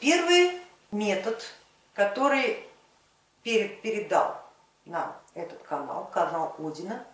Первый метод, который передал нам этот канал, канал Одина,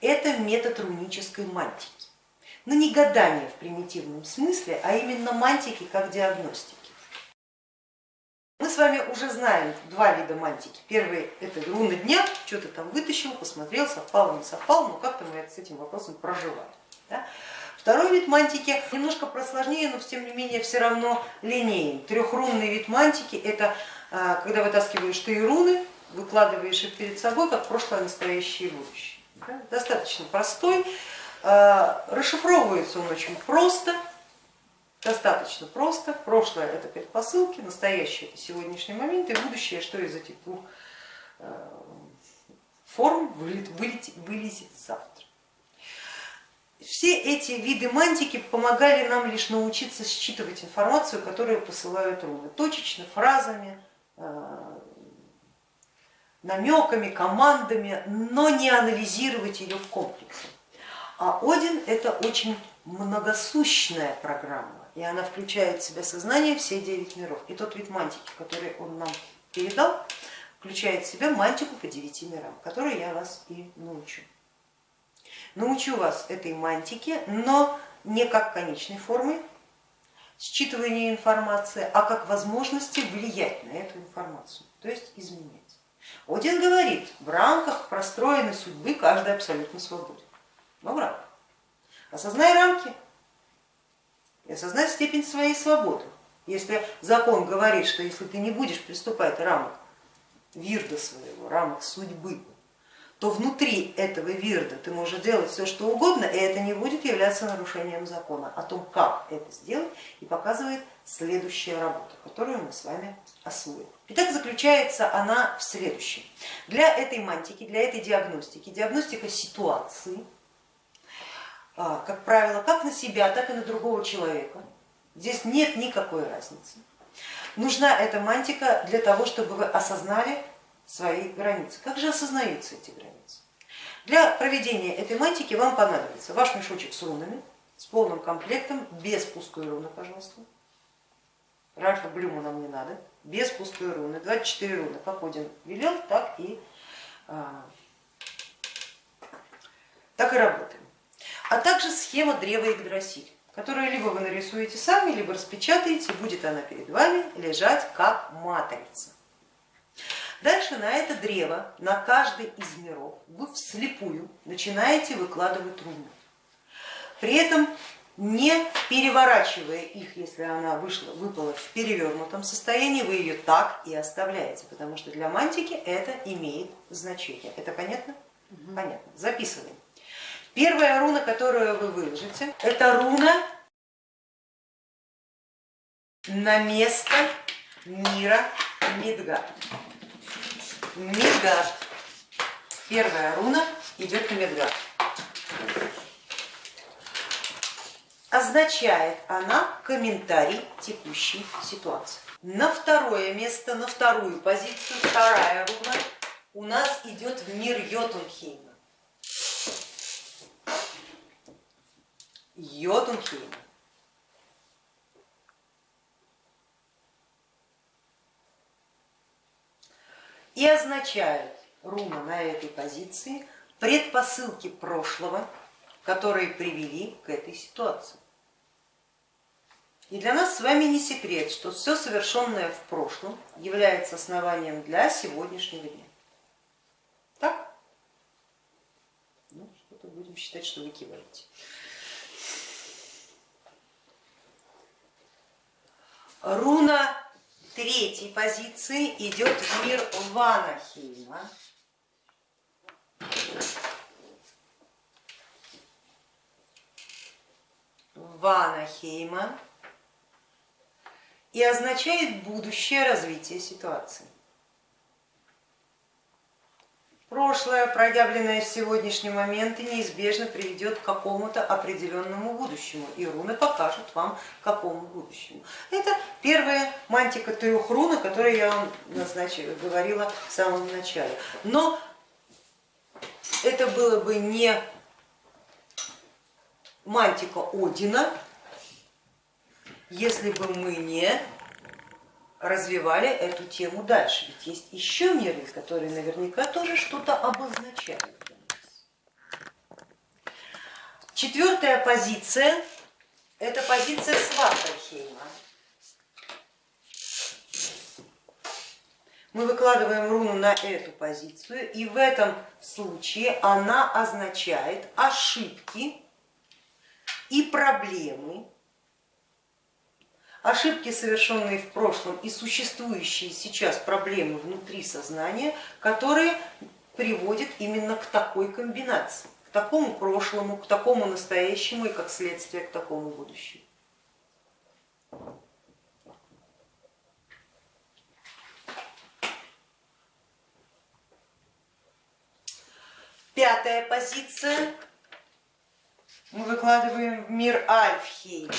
это метод рунической мантики. Но не гадание в примитивном смысле, а именно мантики как диагностики. Мы с вами уже знаем два вида мантики. Первый это руны дня, что-то там вытащил, посмотрел, совпало, не совпало, но как-то мы с этим вопросом проживаем. Да? Второй вид мантики немножко просложнее, но тем не менее все равно линейный. Трехрунный вид мантики это а, когда вытаскиваешь три руны, выкладываешь их перед собой, как прошлое, настоящее и будущее. Достаточно простой, а, расшифровывается он очень просто, достаточно просто. Прошлое это предпосылки, настоящее это сегодняшний момент и будущее, что из этих двух а, форм вылезет завтра. Все эти виды мантики помогали нам лишь научиться считывать информацию, которую посылают руны, точечно, фразами, а, намеками, командами, но не анализировать ее в комплексе. А Один это очень многосущная программа, и она включает в себя сознание все девять миров. И тот вид мантики, который он нам передал, включает в себя мантику по девяти мирам, которой я вас и научу. Научу вас этой мантике, но не как конечной формы считывания информации, а как возможности влиять на эту информацию, то есть изменять. Один говорит, в рамках простроенной судьбы каждый абсолютно свободен. Но в рамках. Осознай рамки и осознай степень своей свободы. Если закон говорит, что если ты не будешь приступать рамок вирда своего, рамок судьбы, то внутри этого вирда ты можешь делать все, что угодно, и это не будет являться нарушением закона. О том, как это сделать, и показывает следующая работа, которую мы с вами освоим. Итак, заключается она в следующем. Для этой мантики, для этой диагностики, диагностика ситуации, а, как правило, как на себя, так и на другого человека, здесь нет никакой разницы. Нужна эта мантика для того, чтобы вы осознали свои границы. Как же осознаются эти границы? Для проведения этой мантики вам понадобится ваш мешочек с рунами, с полным комплектом, без пустой руны, пожалуйста. Ральфа Блюма нам не надо, без пустой руны, 24 руны, как Один велел, так и, а, так и работаем. А также схема древа Игдрасиль, которую либо вы нарисуете сами, либо распечатаете, будет она перед вами лежать как матрица. Дальше на это древо, на каждый из миров вы вслепую начинаете выкладывать руны. При этом не переворачивая их, если она вышла, выпала в перевернутом состоянии, вы ее так и оставляете, потому что для мантики это имеет значение. Это понятно? Угу. Понятно. Записываем. Первая руна, которую вы выложите, это руна на место мира Мидгард. Медгард. Первая руна идет на Медгард. Означает она комментарий текущей ситуации. На второе место, на вторую позицию, вторая руна у нас идет в мир Йотунхейма. Йотунхейма. И означает руна на этой позиции предпосылки прошлого, которые привели к этой ситуации. И для нас с вами не секрет, что все совершенное в прошлом является основанием для сегодняшнего дня. Так? Ну, что-то будем считать, что вы киваете. Руна третьей позиции идет мир Ванахейма. Ванахейма и означает будущее развитие ситуации. Прошлое, проявленное в сегодняшний момент, неизбежно приведет к какому-то определенному будущему, и руны покажут вам, к какому будущему. Это первая мантика трех рун, о которой я вам назначила, говорила в самом начале. Но это было бы не мантика Одина, если бы мы не развивали эту тему дальше. Ведь есть еще миры, которые наверняка тоже что-то обозначают для нас. Четвертая позиция – это позиция Сватархейма. Мы выкладываем руну на эту позицию, и в этом случае она означает ошибки и проблемы, ошибки, совершенные в прошлом и существующие сейчас проблемы внутри сознания, которые приводят именно к такой комбинации, к такому прошлому, к такому настоящему и как следствие к такому будущему. Пятая позиция мы выкладываем в мир Альфхейм.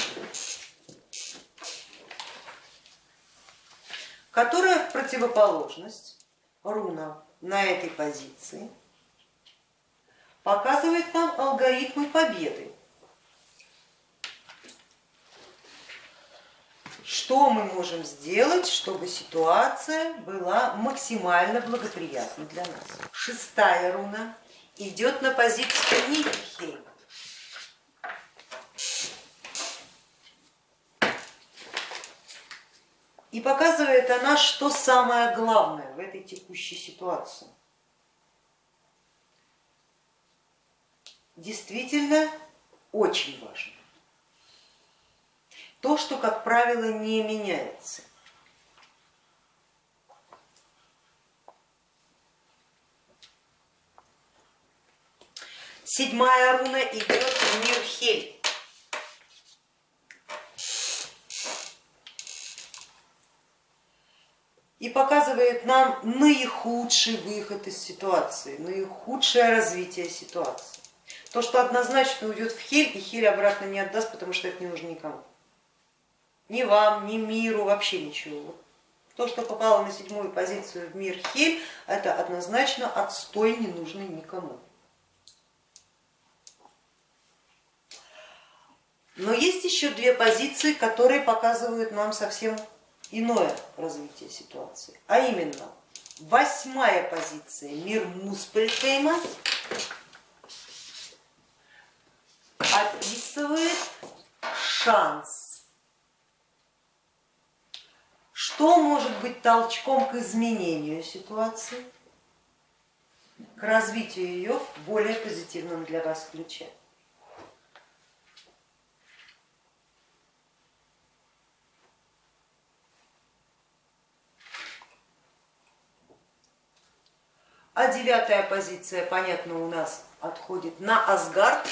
Которая в противоположность руна на этой позиции показывает нам алгоритмы победы. Что мы можем сделать, чтобы ситуация была максимально благоприятной для нас? Шестая руна идет на позицию Нифельхейма. И показывает она, что самое главное в этой текущей ситуации. Действительно очень важно. То, что, как правило, не меняется. Седьмая руна идет в мир и показывает нам наихудший выход из ситуации, наихудшее развитие ситуации. То, что однозначно уйдет в хель, и хель обратно не отдаст, потому что это не нужно никому. Ни вам, ни миру, вообще ничего. То, что попало на седьмую позицию в мир хель, это однозначно отстой, не нужный никому. Но есть еще две позиции, которые показывают нам совсем иное развитие ситуации, а именно восьмая позиция мир Муспельхейма описывает шанс. Что может быть толчком к изменению ситуации, к развитию ее в более позитивном для вас ключе? А девятая позиция, понятно, у нас отходит на Асгард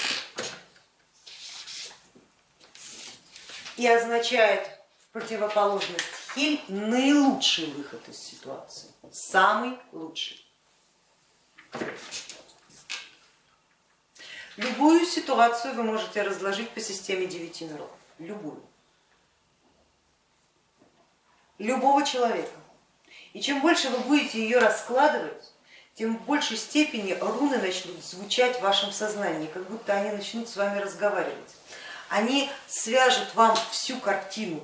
и означает в противоположность Хель наилучший выход из ситуации, самый лучший. Любую ситуацию вы можете разложить по системе девяти миров, любую, любого человека. И чем больше вы будете ее раскладывать, тем в большей степени руны начнут звучать в вашем сознании, как будто они начнут с вами разговаривать. Они свяжут вам всю картину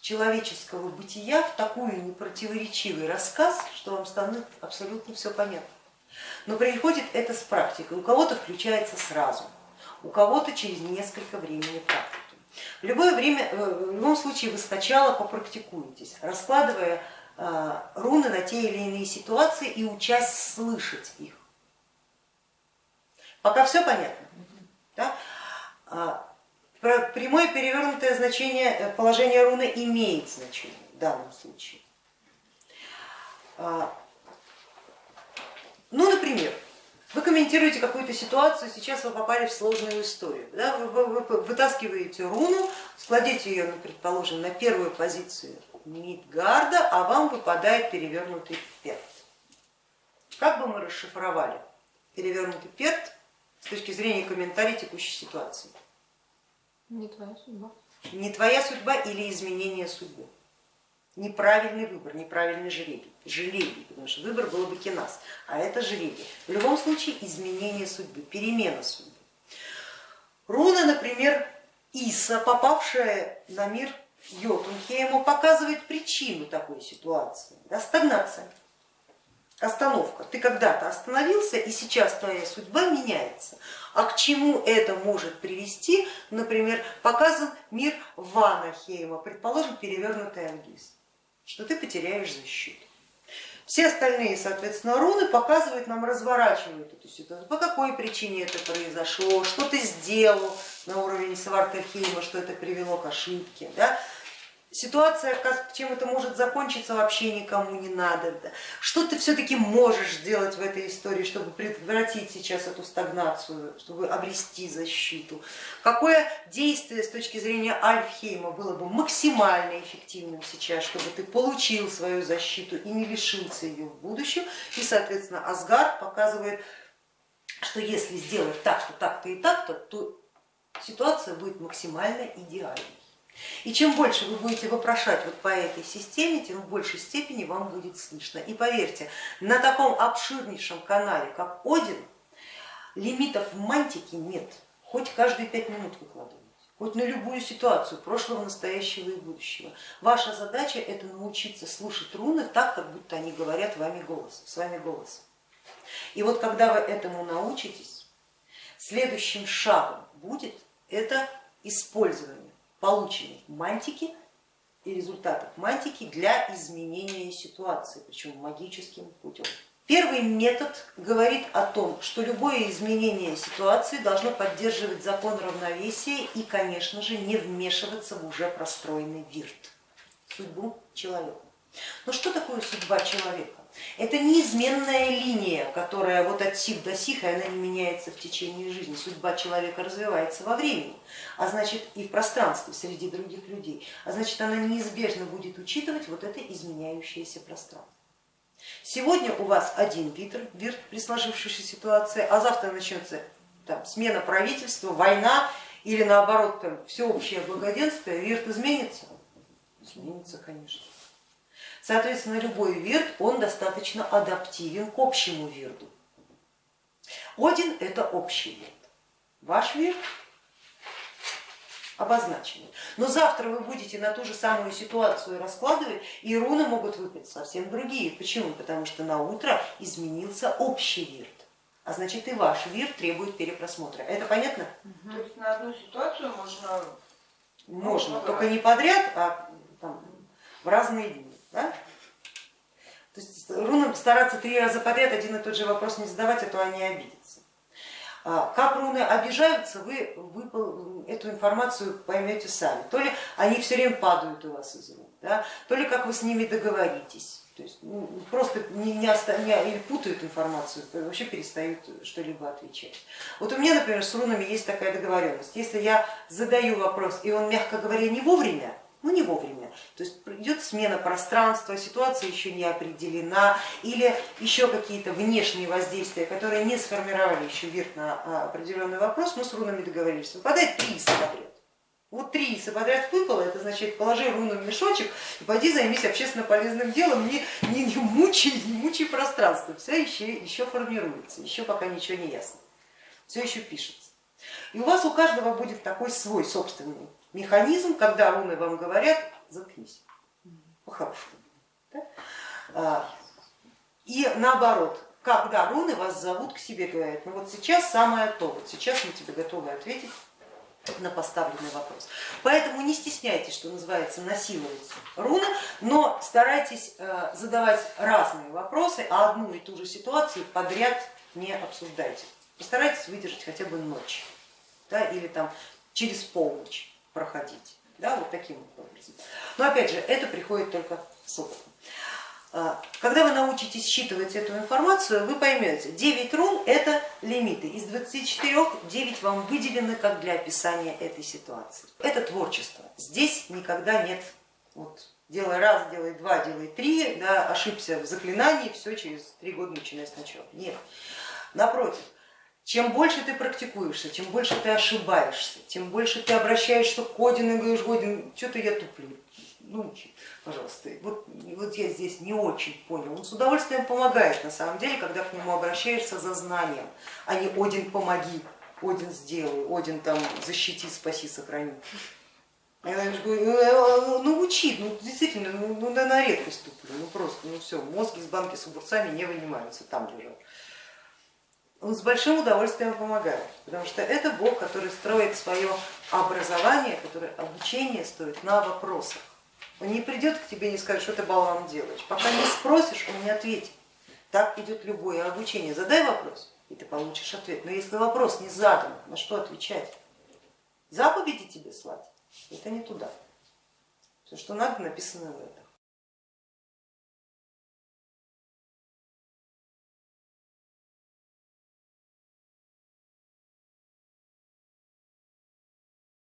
человеческого бытия в такой непротиворечивый рассказ, что вам станет абсолютно все понятно. Но приходит это с практикой. У кого-то включается сразу, у кого-то через несколько времени практики. В любое время, э, в любом случае вы сначала попрактикуетесь, раскладывая руны на те или иные ситуации и учась слышать их. Пока все понятно. Да? А, прямое перевернутое значение э, положения руны имеет значение в данном случае. А, ну, например, вы комментируете какую-то ситуацию, сейчас вы попали в сложную историю. Да? Вы вытаскиваете руну, складите ее, ну, предположим, на первую позицию Мидгарда, а вам выпадает перевернутый перт. Как бы мы расшифровали перевернутый перт с точки зрения комментария текущей ситуации? Не твоя судьба. Не твоя судьба или изменение судьбы. Неправильный выбор, неправильный жребий. Жребий, потому что выбор было бы кинас, а это жребий. В любом случае изменение судьбы, перемена судьбы. Руна, например, Иса, попавшая на мир Йотунхейма показывает причину такой ситуации, да, стагнация, остановка. Ты когда-то остановился и сейчас твоя судьба меняется. А к чему это может привести, например, показан мир Ванахейма, предположим, перевернутый ангиз, что ты потеряешь защиту. Все остальные, соответственно, руны показывают нам, разворачивают эту ситуацию, по какой причине это произошло, что ты сделал на уровне Свартахейма, что это привело к ошибке. Да? Ситуация, чем это может закончиться, вообще никому не надо. Что ты все-таки можешь сделать в этой истории, чтобы предотвратить сейчас эту стагнацию, чтобы обрести защиту? Какое действие с точки зрения Альфхейма было бы максимально эффективным сейчас, чтобы ты получил свою защиту и не лишился ее в будущем? И, соответственно, Асгард показывает, что если сделать так-то, так-то и так-то, то ситуация будет максимально идеальной. И чем больше вы будете вопрошать вот по этой системе, тем в большей степени вам будет слышно. И поверьте, на таком обширнейшем канале, как Один, лимитов в мантике нет. Хоть каждые пять минут выкладывайте, хоть на любую ситуацию прошлого, настоящего и будущего. Ваша задача это научиться слушать руны так, как будто они говорят вами голос, с вами голосом. И вот когда вы этому научитесь, следующим шагом будет это использование полученных мантики и результатов мантики для изменения ситуации, причем магическим путем. Первый метод говорит о том, что любое изменение ситуации должно поддерживать закон равновесия и, конечно же, не вмешиваться в уже простроенный вирт, судьбу человека. Но что такое судьба человека? Это неизменная линия, которая вот от сих до сих, и она не меняется в течение жизни. Судьба человека развивается во времени, а значит и в пространстве среди других людей, а значит она неизбежно будет учитывать вот это изменяющееся пространство. Сегодня у вас один вид, вид при сложившейся ситуации, а завтра начнется там, смена правительства, война или наоборот там, всеобщее благоденствие, вирт изменится? Изменится, конечно. Соответственно, любой вирт, он достаточно адаптивен к общему вирду. Один это общий вирт, ваш вирт обозначенный. Но завтра вы будете на ту же самую ситуацию раскладывать, и руны могут выпасть совсем другие. Почему? Потому что на утро изменился общий вирт, а значит и ваш вирт требует перепросмотра. Это понятно? То есть на одну ситуацию можно... Можно, только не подряд, а там, в разные дни. Да? То есть рунам стараться три раза подряд один и тот же вопрос не задавать, а то они обидятся. А, как руны обижаются, вы, вы эту информацию поймете сами. То ли они все время падают у вас из рук, да? то ли как вы с ними договоритесь. То есть ну, просто не, не, не, или путают информацию, вообще перестают что-либо отвечать. Вот у меня, например, с рунами есть такая договоренность. Если я задаю вопрос, и он, мягко говоря, не вовремя, ну не вовремя. Смена пространства, ситуация еще не определена или еще какие-то внешние воздействия, которые не сформировали еще верх на а, определенный вопрос, мы с рунами договорились, выпадает три иса подряд. Вот три иса подряд выпало, это значит положи руну в мешочек и пойди займись общественно полезным делом, не, не, не мучай, не мучай пространство, все еще, еще формируется, еще пока ничего не ясно, все еще пишется. И у вас у каждого будет такой свой собственный механизм, когда руны вам говорят, заткнись, по-хорошему. Да? А, и наоборот, когда руны вас зовут к себе, говорят, ну вот сейчас самое то, вот сейчас мы тебе готовы ответить на поставленный вопрос. Поэтому не стесняйтесь, что называется, насиловать руны, но старайтесь э, задавать разные вопросы, а одну и ту же ситуацию подряд не обсуждайте. Постарайтесь выдержать хотя бы ночь да, или там через полночь проходить. Да, вот таким образом. Но опять же, это приходит только с опытом. А, когда вы научитесь считывать эту информацию, вы поймете, 9 рун это лимиты. Из 24 9 вам выделены как для описания этой ситуации. Это творчество. Здесь никогда нет вот, делай раз, делай два, делай три, да, ошибся в заклинании, все через три года начинай сначала. Нет, напротив, чем больше ты практикуешься, чем больше ты ошибаешься, тем больше ты обращаешься к Одину и говоришь, Один, что-то я туплю, ну, пожалуйста, вот, вот я здесь не очень понял. Он с удовольствием помогает на самом деле, когда к нему обращаешься за знанием, а не Один помоги, Один сделай, Один там защити, спаси, сохрани. Я говорю, «Э, ну учи, ну действительно, ну, ну да на редкость туплю, ну просто, ну все, мозги из банки с огурцами не вынимаются, там лежат. Он с большим удовольствием помогает, потому что это Бог, который строит свое образование, которое обучение стоит на вопросах. Он не придет к тебе и не скажет, что ты болван делаешь. Пока не спросишь, он не ответит. Так идет любое обучение. Задай вопрос, и ты получишь ответ. Но если вопрос не задан, на что отвечать? Заповеди тебе слать, это не туда. Все, что надо, написано в этом.